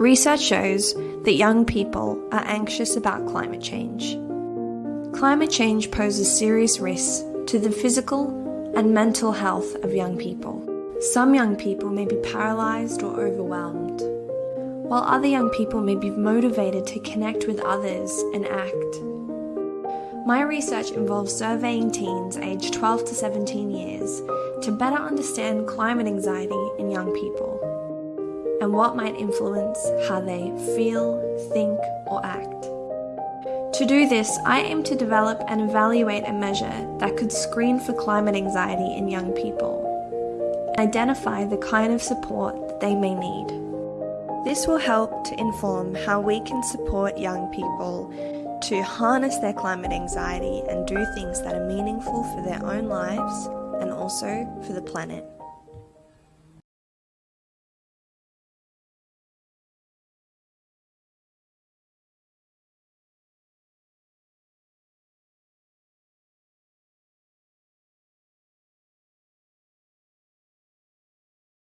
Research shows that young people are anxious about climate change. Climate change poses serious risks to the physical and mental health of young people. Some young people may be paralysed or overwhelmed, while other young people may be motivated to connect with others and act. My research involves surveying teens aged 12 to 17 years to better understand climate anxiety in young people and what might influence how they feel, think, or act. To do this, I aim to develop and evaluate a measure that could screen for climate anxiety in young people identify the kind of support they may need. This will help to inform how we can support young people to harness their climate anxiety and do things that are meaningful for their own lives and also for the planet.